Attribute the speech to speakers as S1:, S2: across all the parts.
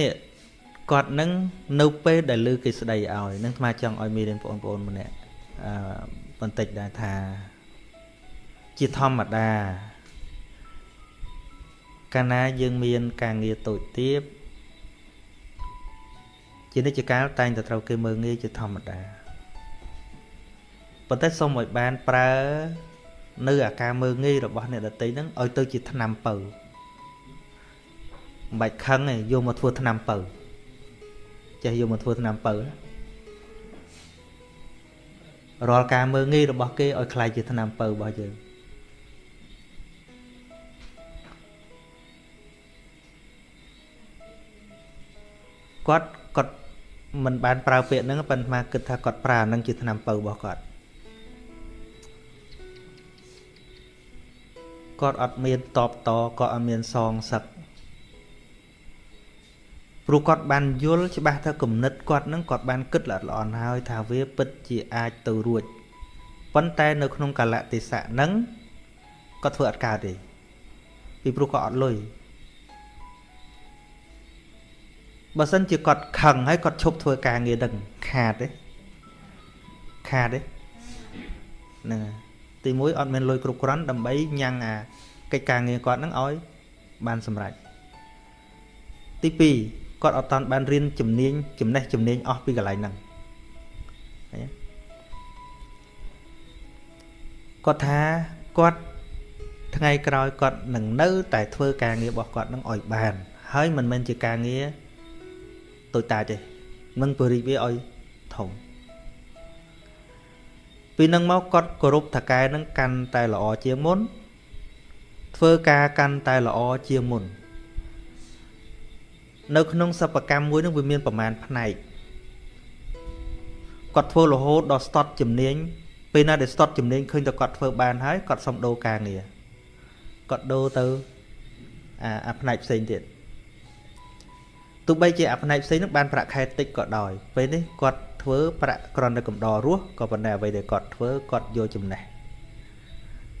S1: នេះគាត់នឹងនៅពេលដែលលើគេស្ដីឲ្យនឹងអាត្មាចង់ឲ្យមានបងប្អូនម្នាក់អឺបន្តិចដែរថាជាធម្មតាកាលណាយើងមានការងារតូចទៀបជានិច្ចកាលតែងតែត្រូវគេមើងងាយជាធម្មតាប៉ុន្តែសូមឲ្យបានប្រើ នៅអាការមើងងាយរបស់អ្នកដតីហ្នឹងឲ្យទៅជាឆ្នាំពៅ មិនបាច់ខឹងទេយកមកធ្វើឆ្នាំពៅចេះយកមកធ្វើឆ្នាំពៅរាល់ការមើងងាយរបស់គេឲ្យខ្លាយជាឆ្នាំពៅរបស់យើងគាត់គាត់មិនបានប្រើពាក្យហ្នឹងប៉ុន្តែគិតថាគាត់ប្រើហ្នឹងជាឆ្នាំពៅរបស់គាត់គាត់អត់មានតបតក៏អត់មានសងសឹក ព្រោះគាត់បានយល់ច្បាស់ថាគំនិតគាត់នឹងគាត់បានគិតល្អល្អហើយថាវាពិតជាអាចទៅរួចប៉ុន្តែនៅក្នុងកលៈទេសៈហ្នឹងគាត់ធ្វើអត់កើតទេពីព្រោះគាត់អត់លុយបើសិនជាគាត់ខឹងហើយគាត់ឈប់ធ្វើការងារនឹងខាតទេខាតទេហ្នឹងហើយទី1អត់មានលុយគ្រប់គ្រាន់ដើម្បីញ៉ាំងអាកិច្ចការងារគាត់នឹងឲ្យបានសម្រេចទី2 គាត់អត់តាន់បានរៀនជំនាញចំណេះជំនាញអស់ពីកន្លែងហ្នឹងឃើញគាត់ថាគាត់ថ្ងៃក្រោយគាត់នឹងនៅ តែធ្វើការងាររបស់គាត់នឹងឲ្យបាន ហើយមិនមែនជាការងារតូចតាចទេនឹងពរិវាឲ្យធំពីនឹងមកគាត់គោរពថកែនឹងកាន់តែល្អជាងមុនធ្វើការកាន់តែល្អជាងមុន នៅក្នុងសិប្បកម្មមួយនឹងវាមានប្រមាណផ្នែកគាត់ធ្វើរហូតដល់ស្ទាត់ជំនាញពេលណាដែលស្ទាត់ជំនាញឃើញតែគាត់ធ្វើបានហើយគាត់សុំដូរការងារគាត់ដូរទៅអាអាផ្នែកផ្សេងទៀតទោះបីជាអាផ្នែកផ្សេងនឹងបានប្រាក់ខែតិចក៏ដោយពេលនេះគាត់ធ្វើប្រាក់ក្រន់តែកំដររស់ក៏ប៉ុន្តែអ្វីដែលគាត់ធ្វើគាត់យកចំណេះ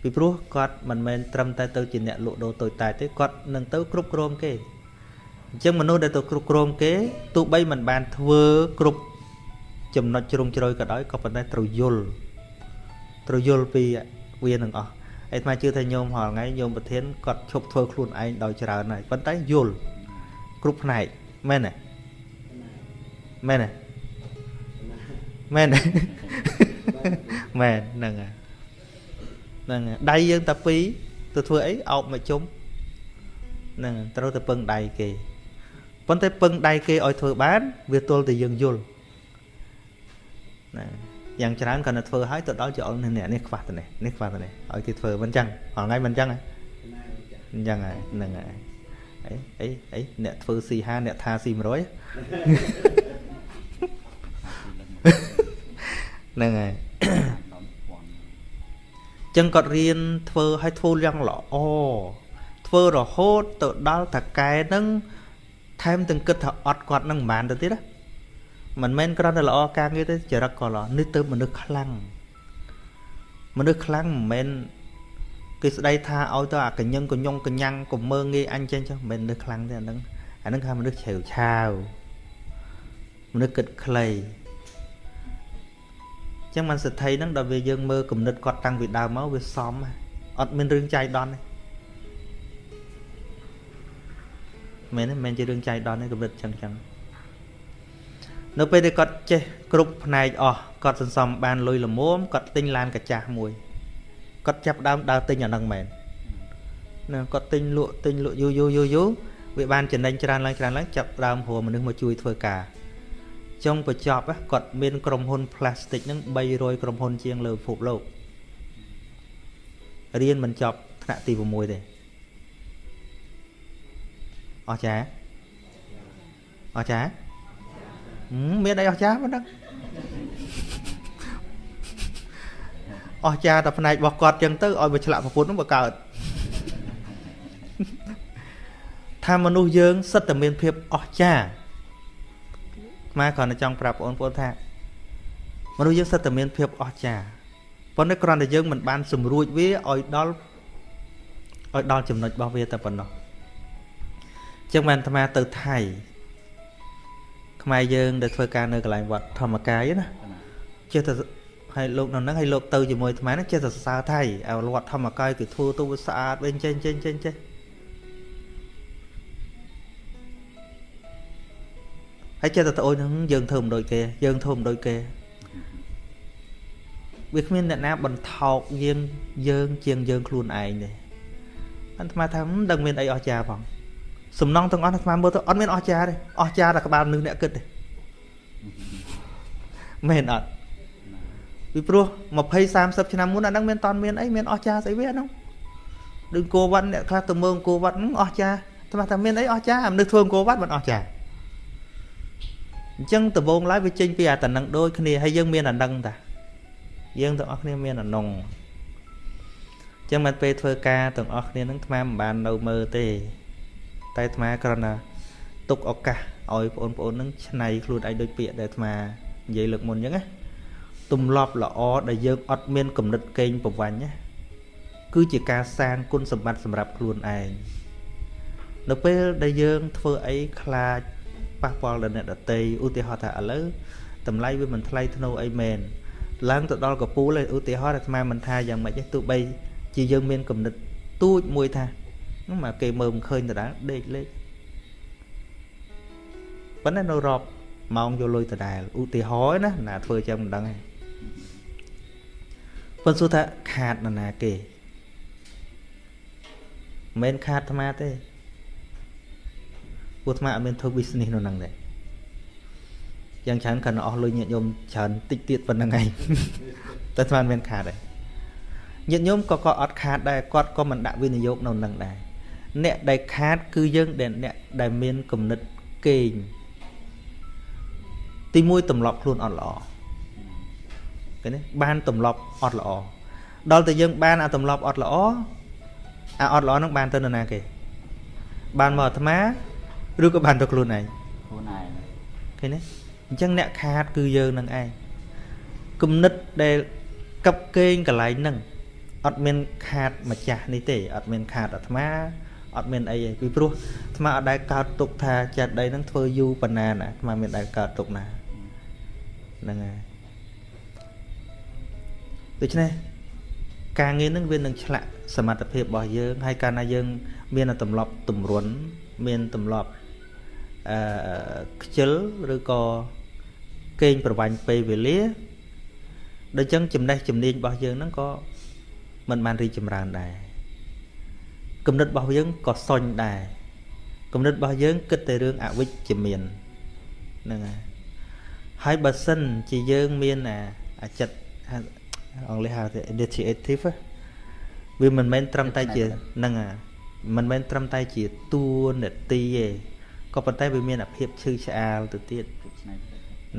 S1: ពីព្រោះគាត់មិនមែនត្រឹមតែទៅជាអ្នកលក់ដូរតូចតាចទេគាត់នឹងទៅគ្រប់គ្រងគេ អញ្ចឹងមនុស្សដែលទៅគ្រប់គ្រងគេទោះបីមិនបានធ្វើគ្រប់ចំណុចជ្រុងជ្រោយក៏ដោយក៏ប៉ុន្តែត្រូវយល់ត្រូវយល់ពីវានឹងអស់ឯថ្មជឿថាញោមរាល់ថ្ងៃញោមប្រធានគាត់ឈប់ធ្វើខ្លួនឯងដោយច្រើនហើយប៉ុន្តែយល់គ្រប់ផ្នែកមែនទេមែនទេមែនមែនហ្នឹងហើយហ្នឹងដៃយើងតែពីរទៅធ្វើអីអោបមកជុំហ្នឹងត្រូវទៅពឹងដៃគេ ប៉ុន្តែពឹងដៃគេឲ្យធ្វើបាន វាទល់តែយើងយល់ណាយ៉ាងច្រើនគាត់ទៅធ្វើឲ្យទៅដល់ជាអល់នេះនេះខ្វះទៅនេះនេះខ្វះទៅនេះឲ្យគេធ្វើមិនចឹងហងៃមិនចឹងអញ្ចឹងហើយហ្នឹងហើយអីអីអីអ្នកធ្វើ C5 អ្នកថា C100 ហ្នឹងហើយចឹងគាត់រៀនធ្វើឲ្យធ្វើយ៉ាងល្អធ្វើរហូតទៅដល់តកែនឹង ថែមទាំងគិតថាអត់គាត់នឹងមិនបានទៅទៀតណាមិនមែនគ្រាន់តែល្អការងារទេចរិតក៏ល្អនេះទៅមនុស្សខ្លាំងមនុស្សខ្លាំងមិនមែនគេស្ដីថាឲ្យទៅអាកញ្ញឹងកញ្ញងកញ្ញាំងកុំមើងងាយអញចឹងចឹងមិនមែនមនុស្សខ្លាំងទេអាហ្នឹងអាហ្នឹងគេមនុស្សជ្រាវឆាវមនុស្សគិតខ្លីចឹងមិនសិទ្ធិហ្នឹងដល់វាយើងមើលគំនិតគាត់តាំងពីដើមមកវាសមអត់មានរឿងចៃដន្យទេ មែនទេមិនមែនជារឿងចៃដន្យទេគំនិតចឹងចឹងនៅពេលដែលគាត់ចេះគ្រប់ផ្នែកអស់គាត់សន្សំបានលុយល្មមគាត់ទិញឡានកាចាស់មួយគាត់ចាប់ដើមដើរទិញអាហ្នឹងមែនណាគាត់ទិញលក់ទិញលក់យូរយូរយូរយូរវាបានចំណេញច្រើនឡើងច្រើនឡើងចាប់ដើមព្រោះមនុស្សមកជួយធ្វើការចុងបញ្ចប់គាត់មានក្រុមហ៊ុន plastic ហ្នឹង300ក្រុមហ៊ុនជាងលើពិភពលោករៀនមិនចប់ថ្នាក់ទី6ទេ អស្ចារ្យអស្ចារ្យមានអីអស្ចារ្យមិនដឹងអស្ចារ្យតែផ្នែករបស់គាត់ចឹងទៅឲ្យវាឆ្លាក់ប្រពន្ធនោះបើកើតថាមនុស្សយើងសិតតែមានភាពអស្ចារ្យខ្មែរគ្រាន់តែចង់ប្រាប់បងប្អូនថាមនុស្សយើងសិតតែមានភាពអស្ចារ្យប៉ុន្តែគ្រាន់តែយើងមិនបាន សម្រួចវាឲ្យដល់ឲ្យដល់ចំណុចរបស់វាតែប៉ុណ្ណោះ ចឹងបានអាត្មាទៅថៃខ្មែរយើងដែលធ្វើការនៅកន្លែងវត្តធម្មកាយណាចេះតែហើយលោកនៅហ្នឹងហើយលោកទៅជាមួយអាត្មាហ្នឹងចេះតែសរសើរថៃឲ្យវត្តធម្មកាយគឺធ្វើទៅស្អាតវិញចេញចេញចេញចេះហើយចេះតែត្អូនហ្នឹងយើងធ្វើមិនដូចគេយើងធ្វើមិនដូចគេវាគ្មានអ្នកណាបន្ថោកយើងយើងជាងយើងខ្លួនឯងទេអាត្មាថាមិនដឹងមានអីអស្ចារ្យផង សំណងទាំងអស់អាត្មាមើលទៅអត់មានអស្ចារ្យទេអស្ចារ្យតែក្បាលមនុស្សអ្នកគិតទេមែនអត់ពីព្រោះ20 30ឆ្នាំមុនអាហ្នឹងមានតន់មានអីមានអស្ចារ្យស្អីវាហ្នឹងដូចគោវត្តអ្នកខ្លះទៅមើលគោវត្តហ្នឹងអស្ចារ្យថ្មថាមានអីអស្ចារ្យមនុស្សធ្វើគោវត្តមិនអស្ចារ្យអញ្ចឹងដំបូងឡើយវាចេញពីអាតំណឹងដូចគ្នាហើយយើងមានអានឹងតាយើងទាំងអស់គ្នាមានអានុងអញ្ចឹងមកពេលធ្វើការទាំងអស់គ្នានឹងថ្មមិនបាននៅមើលទេ តែថ្មគ្រាន់តែទុកឱកាសឲ្យបងប្អូននឹងឆ្នៃខ្លួនឯងដូចពាក្យដែលថ្មនិយាយលើកមុនអញ្ចឹងណាទំលាប់ល្អដែលយើងអត់មានគំនិតកេងប្រវាញ់ណាគឺជាការសាងគុណសម្បត្តិសម្រាប់ខ្លួនឯងនៅពេលដែលយើងធ្វើអីខ្លាចប៉ះពាល់ដល់អ្នកដតីឧទាហរណ៍ថាឥឡូវតម្លៃវាមិនថ្លៃធ្នូអីមែនឡើងទៅដល់កពូលឧទាហរណ៍អាត្មាមិនថាយ៉ាងម៉េចទេទោះបីជាយើងមានគំនិតទូចមួយថា នោះមកគេមើលមិនឃើញដដែលដេកលេខប៉ុន្តែនៅរាប់ម៉ោងយកលុយដដែលឧទាហរណ៍ណាណាធ្វើចឹងមិនដឹងទេប៉ុន្តែសួរថាខាតនរណាគេមិនមែនខាតអាត្មាទេពួកអាត្មាអត់មានធ្វើ business នៅហ្នឹងទេយ៉ាងច្រើនគាត់អស់លុយញាតិញោមច្រើនតិចទៀតប៉ុណ្្នឹងឯងតែស្មានមានខាតដែរញាតិញោមក៏ក៏អត់ខាតដែរគាត់ក៏មិនដាក់វិនិយោគនៅនឹងដែរ អ្នកដែលខាតគឺយើងដែលអ្នកដែលមានគំនិតកេងទីមួយទម្លាប់ខ្លួនអត់ល្អឃើញទេបានទម្លាប់អត់ល្អដល់តែយើងបានអាទម្លាប់អត់ល្អអាអត់ល្អហ្នឹងបានទៅនរណាគេបានមកអាត្មាឬក៏បានទៅខ្លួនឯង
S2: ខ្លួនឯង
S1: ឃើញទេអញ្ចឹងអ្នកខាតគឺយើងនឹងឯងគំនិតដែលកັບកេងកន្លែងហ្នឹងអត់មានខាតម្ចាស់នេះទេអត់មានខាតអាត្មា អត់មានអីទេពីព្រោះអាត្មាអត់ដែលកើតទុកថាចិត្តដីហ្នឹងធ្វើយូរប៉ុណ្ណាណាអាត្មាមានដែលកើតទុកណាហ្នឹងហើយដូច្នេះការងារហ្នឹងវានឹងឆ្លាក់សមត្ថភាពរបស់យើងហើយកាលណាយើង មានទម្លាប់ទម្រុនមានទម្លាប់អឺខ្ជិលឬក៏កេងប្រវាញ់ពេលវេលាដូចចឹងចំណេះជំនាញរបស់យើងហ្នឹងក៏មិនបានរីចម្រើនដែរ គំនិតរបស់យើងក៏សុញដែរគំនិតរបស់យើងគិតតែរឿងអវិជ្ជមានហ្នឹងហើយហើយបើសិនជាយើងមានអាចិត្តអង់គ្លេសហៅថា initiative វាមិនមែនត្រឹមតែជាហ្នឹងមិនមែនត្រឹមតែជាតួនាទីទេក៏ប៉ុន្តែវាមានអាភាពឈឺឆ្អាលទៅទៀតហ្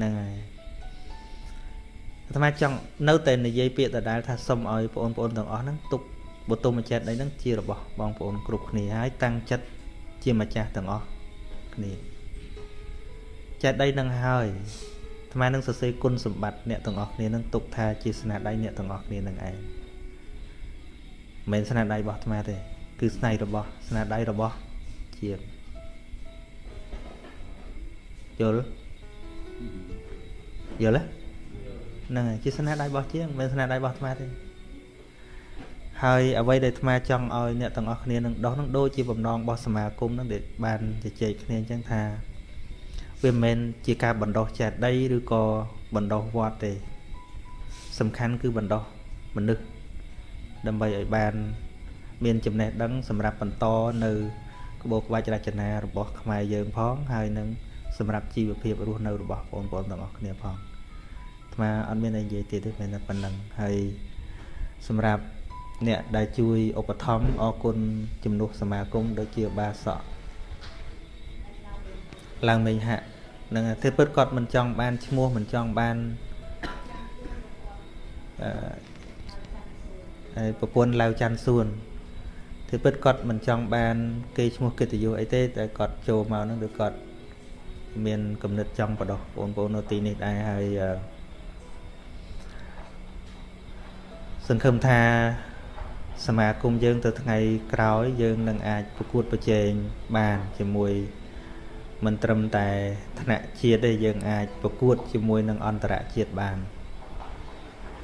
S1: នឹងហើយអាត្មាចង់នៅតែនិយាយពាក្យដដែលថាសុំឲ្យបងប្អូនទាំងអស់ហ្នឹងទុក បទុមចិត្តអីហ្នឹងជារបស់បងប្អូនគ្រប់គ្នាហើយតាំងចិត្តជាម្ចាស់ទាំងអស់គ្នាចិត្តដីនឹងហើយអាត្មានឹងសរសេរគុណសម្បត្តិអ្នកទាំងអស់គ្នានឹងទុកថាជាស្នាដៃអ្នកទាំងអស់គ្នានឹងឯងមិនមែនស្នាដៃរបស់អាត្មាទេគឺស្នៃរបស់ស្នាដៃរបស់ជាយល់យល់ទេហ្នឹងហើយជាស្នាដៃរបស់ជាងមិនមែនស្នាដៃរបស់អាត្មាទេ ហើយអ្វីដែលអាត្មាចង់ឲ្យអ្នកទាំងអស់គ្នានឹងដោះនឹងដូចជាបំណងរបស់សមាគមនឹងដែលបានជជែកគ្នាអញ្ចឹងថាវាមិនមែនជាការបណ្ដោះចេតីឬក៏បណ្ដោះវត្តទេ សំខាន់គឺបណ្ដោះមនុស្សដើម្បីឲ្យបាន មានចំណេះដឹង សម្រាប់បន្តនៅក្បូរក្បាច់រចនារបស់ខ្មែរយើងផងហើយនឹងសម្រាប់ជីវភាពរស់នៅរបស់បងប្អូនទាំងអស់គ្នាផងអាត្មាអត់មានអីនិយាយទៀតទេមានតែប៉ុណ្្នឹងហើយសម្រាប់ អ្នកដែលជួយឧបត្ថម្ភអរគុណជំនួសសមាគមដូចជាបាសក់ឡើងមេងហាក់នឹងទេពិតគាត់មិនចង់បានឈ្មោះមិនចង់បានអឺហើយប្រពន្ធឡាវច័ន្ទសួនទេពិតគាត់មិនចង់បាន គេឈ្មោះកិត្តិយសអីទេតែគាត់ចូលមកហ្នឹងគឺគាត់មានគំនិតចង់បដោះបងប្អូននៅទីនេះដែរហើយសង្ឃឹមថា សមាគមយើងទៅថ្ងៃក្រោយយើងនឹងអាចប្រកួតប្រជែងបានជាមួយមិនត្រឹមតែថ្នាក់ជាតិទេយើងអាចប្រកួតជាមួយនឹងអន្តរជាតិបាន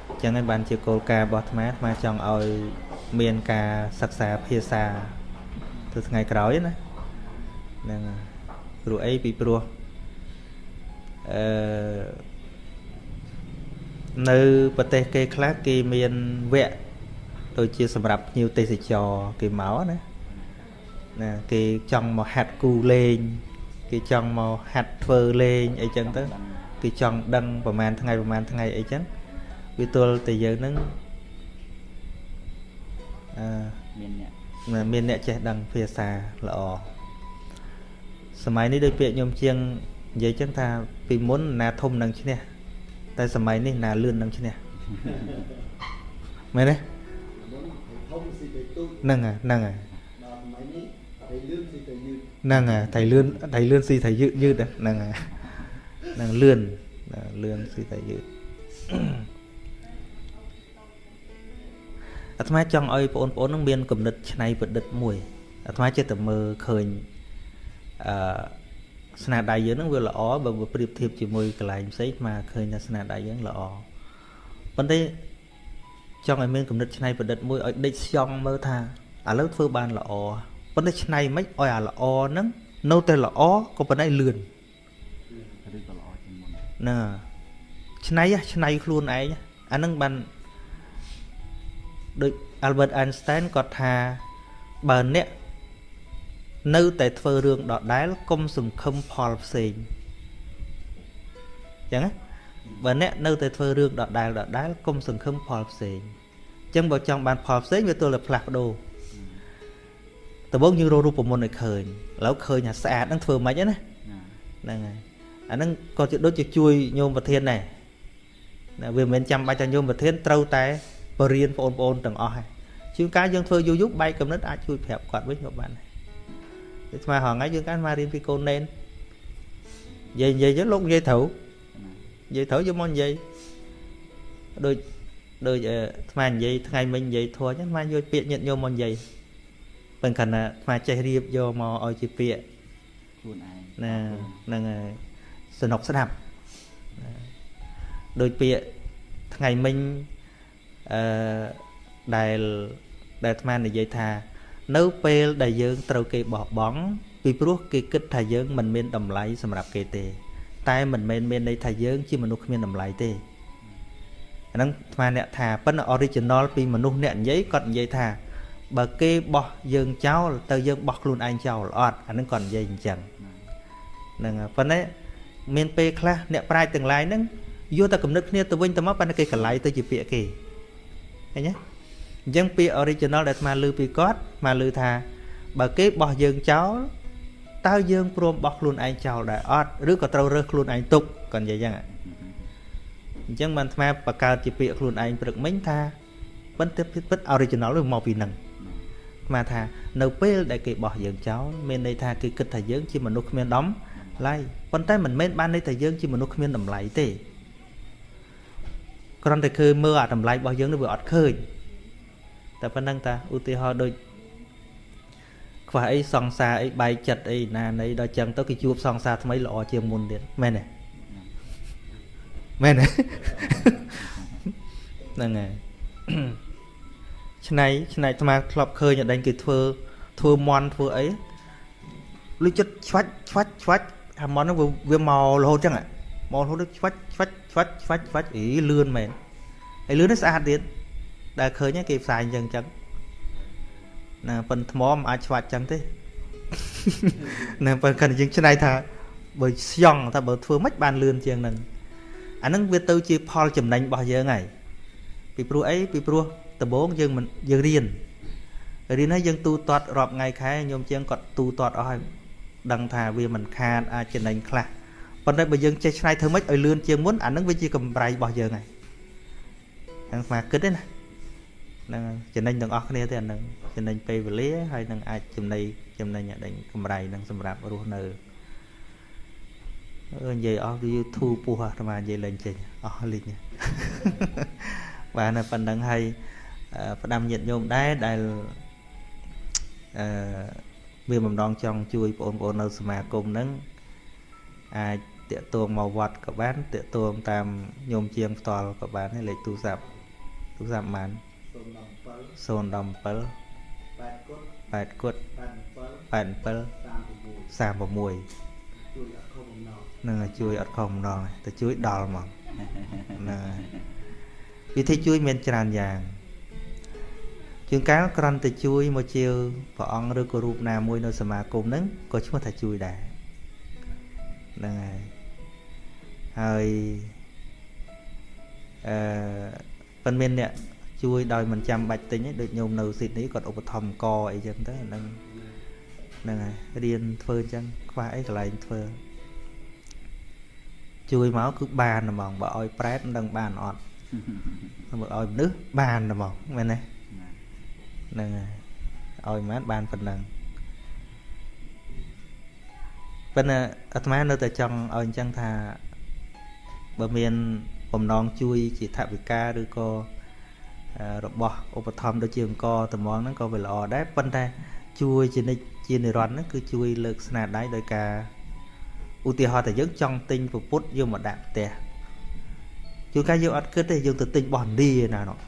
S1: អញ្ចឹងហើយបានជាគោលការណ៍របស់អាត្មាអាត្មាចង់ឲ្យមានការសិក្សាភាសាទៅថ្ងៃក្រោយណាហ្នឹងព្រោះអីពីព្រោះអឺនៅប្រទេសគេខ្លះគេមានវគ្គ ដូចជាសម្រាប់ភ្ញៀវទេសចរគេមកណាណាគេចង់មកហាត់គូលេង គេចង់មកហាត់ធ្វើលេងអីចឹងទៅគេចង់ដឹងប្រហែលថ្ងៃប្រហែលថ្ងៃអីចឹងវាទល់តែយើងនឹងអឺមានអ្នកមានអ្នកចេះដឹងភាសាល្អសម័យនេះដូចពាក្យខ្ញុំជាងនិយាយចឹងថាពីមុនណាធំនឹងឈ្នះតែសម័យនេះណាលឿននឹងឈ្នះមែនទេ ហ្នឹងហើយហ្នឹងហើយហ្នឹងហើយថៃលឿនថៃលឿនស៊ីថៃយឺតយឺតហ្នឹងហើយហ្នឹងលឿនលឿនស៊ីថៃយឺតអាត្មាចង់ឲ្យបងប្អូននឹងមានគំនិតច្នៃប្រឌិតមួយអាត្មាចិត្តតែមើលឃើញអឺស្នាដៃយើងនឹងវាល្អបើប្រៀបធៀបជាមួយកន្លែងផ្សេងអាត្មាឃើញថាស្នាដៃយើងល្អប៉ុន្តែ ចង់ឲ្យមានគំនិតច្នៃប្រឌិតមួយឲ្យដេកស្យង់មើលថាឥឡូវធ្វើបានល្អប៉ុន្តែច្នៃមិនឲ្យអាល្អហ្នឹងនៅតែល្អក៏ប៉ុន្តែលឿនឬក៏ល្អជាងមុនណាច្នៃច្នៃខ្លួនឯងអាហ្នឹងបានដូច Albert Einstein គាត់ថាបើអ្នកនៅតែធ្វើរឿងដដែលកុំសង្ឃឹមផលផ្សេងចឹងណា បើអ្នកនៅតែធ្វើរឿងដដែលដដែលកុំសង្ឃឹមផលផ្សេងចឹងបើចង់បានផលផ្សេងវាទល់តែផ្លាស់ប្ដូរដំបូងយើងរករូបមន្តឲ្យឃើញឥឡូវឃើញថាស្អាតហ្នឹងធ្វើមិនណាហ្នឹងហើយអាហ្នឹងក៏ជាដូចជាជួយញោមប្រធានដែរណាវាមិនមែនចាំបាច់ថាញោមប្រធានត្រូវតែបរៀនបងប្អូនទាំងអស់ហើយជួនកាលយើងធ្វើយូរយូរបែកកំណត់អាចជួយប្រាប់គាត់វិញក៏បានដែរស្មើហងៃយើងកាលមករៀនពីកូនណែននិយាយនិយាយទៅលោកនិយាយត្រូវ និយាយត្រូវយកមកនិយាយដូចដូចស្មើនិយាយថ្ងៃមិញនិយាយធัวចឹងស្មើយកពាក្យញាតញោមមកនិយាយប៉ុន្តែណាស្មើចេះរៀបយកមកឲ្យជាពាក្យខ្លួនឯងណាហ្នឹងហើយสนุกស្ដាប់ដូចពាក្យថ្ងៃមិញអឺដែលដែលអាត្មានិយាយថា នៅពេលដែលយើងត្រូវគេបោះបង់ពីព្រោះគេគិតថាយើងមិនមានតម្លៃសម្រាប់គេទេ តែមិនមែនមានន័យថាយើងជាមនុស្សគ្មានតម្លៃទេអាហ្នឹងអាត្មាអ្នកថាប៉ុន្តែ original ពីមនុស្សអ្នកនិយាយគាត់និយាយថាបើគេបោះយើងចោលទៅយើងបោះខ្លួនឯងចោលអត់អាហ្នឹងគាត់និយាយអញ្ចឹងហ្នឹងប៉ុន្តែមានពេលខ្លះអ្នកប្រាជ្ញទាំងឡាយហ្នឹងយកតែគំនិតគ្នាទៅវិញទៅមកប៉ុន្តែគេកន្លែងទៅជាពាក្យគេឃើញទេអញ្ចឹងពាក្យ original ដែលអាត្មាលើពីគាត់អាត្មាលើថាបើគេបោះយើងចោល តើយើងព្រមបោះខ្លួនឯងចោលដែរអត់ឬក៏ត្រូវរើសខ្លួនឯងទុកគាត់និយាយអញ្ចឹងអញ្ចឹងបានអាត្មាបង្កើតជាពាក្យខ្លួនឯងព្រឹកមិញថាប៉ុន្តែពិត original វាមកពីនឹងអាត្មាថានៅពេលដែលគេបោះយើងចោលមានន័យថាគេគិតថាយើងជាមនុស្សគ្មានដំឡៃប៉ុន្តែមិនមែនបានន័យថាយើងជាមនុស្សគ្មានតម្លៃទេគ្រាន់តែឃើញមើលអាតម្លៃរបស់យើងនេះវាអត់ឃើញតែប៉ុណ្្នឹងតាឧទាហរណ៍ដូច ខ្វះអីសង្សារអីបែកចិត្តអីណានៃដល់ចឹងទៅគេជួបសង្សារថ្មីល្អជាងមុនទៀតមែនទេមែនទេហ្នឹងហើយឆ្នៃឆ្នៃអាត្មាធ្លាប់ឃើញអដែងគេធ្វើធ្វើមន់ធ្វើអីលុយចិត្តឆ្វាច់ឆ្វាច់ឆ្វាច់អាមន់ហ្នឹងវាមករហូតចឹងមករហូតទៅឆ្វាច់ឆ្វាច់ឆ្វាច់ឆ្វាច់ឆ្វាច់អីលឿនមែនហើយលឿននេះស្អាតទៀតដែលឃើញគេផ្សាយអញ្ចឹងចឹង ណាប៉ិនថ្មមិនអាចឆ្វាច់ចឹងទេណាប៉ិនគាត់យើងឆ្នៃថាបើស្យងថាបើធ្វើម៉េចបានលឿនជាងហ្នឹងអាហ្នឹងវាទៅជាផលចំណេញរបស់យើងហើយពីព្រោះអីពីព្រោះដំបូងយើងមិនយើងរៀនរៀនហើយយើងទូទាត់រាប់ថ្ងៃខែញោមជាងគាត់ទូទាត់អស់ហើយដឹងថាវាមិនខាតអាចចំណេញខ្លះប៉ុន្តែបើយើងចេះឆ្នៃធ្វើម៉េចឲ្យលឿនជាងមុនអានឹងវាជាកម្រៃរបស់យើងហើយហ្នឹងស្មាគិតទេណាហ្នឹងចំណេញទាំងអស់គ្នាទេអានឹង ចំណេញពេលវេលាហើយនឹងអាចចំណេញចំណេញដេញកម្រៃនឹងសម្រាប់រស់នៅអឺនិយាយអស់វាធូរពោះអាត្មានិយាយលេងចេញអស់លេងបាទនៅប៉ុណ្្នឹងហើយផ្ដាំញាតញោមដែរដែលអឺមានបំណងចង់ជួយបងប្អូននៅសមាគមហ្នឹងអាចតាក់ទងមកវត្តក៏បានតាក់ទងតាមញោមជាងផ្ទាល់ក៏បានហើយលេខទូរស័ព្ទទូរស័ព្ទបាន017
S2: 017
S1: 8គុត
S2: 8គុត
S1: 87
S2: 36
S1: 36
S2: ជួយអត់ខុសបំណង
S1: នឹងជួយអត់ខុសម្ដងទេទៅជួយដល់ហ្មងហ្នឹងហើយវិធីជួយមានច្រើនយ៉ាងជួនកាលគ្រាន់តែជួយមកជាព្រះអង្គឬក៏រូបណាមួយនៅសមាគមហ្នឹងក៏ឈ្មោះថាជួយដែរហ្នឹងហើយហើយអឺប៉ុន្មានអ្នក ជួយដោយមិនចាំបាច់ទិញទេដូចញោមនៅស៊ីដនីគាត់ឧបត្ថម្ភកអីចឹងទៅហ្នឹងហ្នឹងហើយរៀនធ្វើអញ្ចឹងខ្វះអីកន្លែងធ្វើជួយមកគឺបានហ្មងបើឲ្យប្រែតមិនដឹងបានអត់សម្រាប់ឲ្យមនុស្សបានហ្មងមែនទេហ្នឹងហើយឲ្យមិនបានប៉ុណ្ណឹងប៉ុន្តែអាត្មានៅតែចង់ឲ្យអញ្ចឹងថាបើមានបំណងជួយជាថវិកាឬក៏ របស់ឧបត្ថម្ភដូចជាអង្គតំងហ្នឹងក៏វាល្អដែរប៉ុន្តែជួយជានិច្ចជានិរន្តរ៍ហ្នឹងគឺជួយលើកស្នាដៃដោយការឧទាហរណ៍តែយើងចង់ទិញពពុទ្ធយកមកដាក់ផ្ទះជួនកាលយើងអត់គិតទេយើងទៅទិញរបស់ឥណ្ឌាណានោះ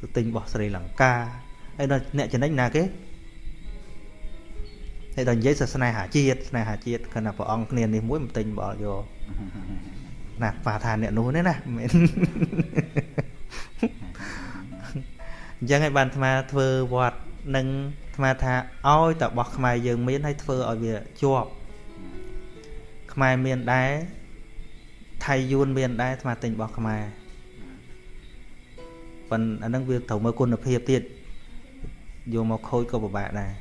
S1: ទៅទិញរបស់ស្រីលង្កាហើយដល់អ្នកចំណេញណាគេហើយដល់និយាយសាសនាហាជាតិស្នេហាជាតិគណៈព្រះអង្គគ្នានេះមួយមិនទិញបលយកណាប៉ាថាអ្នកនោះនេះណាមែន អញ្ចឹងហើយបានអាត្មាធ្វើវត្តនឹងអាត្មាថាឲ្យតែរបស់ខ្មែរយើងមានហើយធ្វើឲ្យវាជាប់ខ្មែរមានដែរថៃយួនមានដែរអាត្មាទិញរបស់ខ្មែរប៉ុន្តែអានឹងវាត្រូវមើលគុណភាពទៀតយកមកខូចក៏ពិបាកដែរ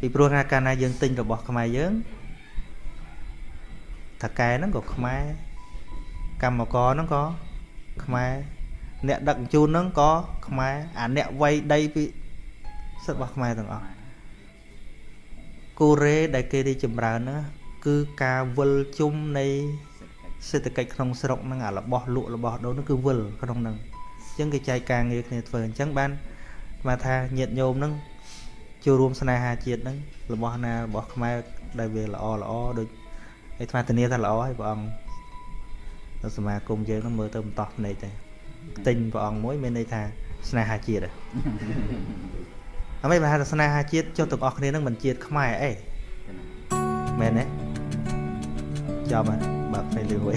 S1: ពីព្រោះថាកាលណាយើងទិញរបស់ខ្មែរយើងថាកែហ្នឹងក៏ខ្មែរកម្មករហ្នឹងក៏ខ្មែរ អ្នកដឹកជញ្ជូនហ្នឹងក៏ខ្មែរអាអ្នកវ័យដីពីសិទ្ធិរបស់ខ្មែរទាំងអស់កូរ៉េដែលគេរីចម្រើនហ្នឹងគឺការវិលជុំនៃសេដ្ឋកិច្ចក្នុងស្រុកហ្នឹងអារបស់លក់របស់ដូរហ្នឹងគឺវិលក្នុងហ្នឹងអញ្ចឹងគេចែកការងារគ្នាធ្វើអញ្ចឹងបានស្មាថាញាតញោមហ្នឹងចូលរួមស្នេហាជាតិហ្នឹងរបស់ណារបស់ខ្មែរដែលវាល្អល្អដូចឯថ្មធានាថាល្អហើយព្រះអង្គនៅសមាគមយើងហ្នឹងមើលទៅបន្តភ្នែកតែ ទិញព្រះអង្គមួយមានន័យថាស្នេហាជាតិហ៎អ្វីបើថាស្នេហាជាតិចុះទាំងអស់គ្នាហ្នឹងមិនជាតិខ្មែរអីមែនទេចាំបើផ្សេងលឿនមួយ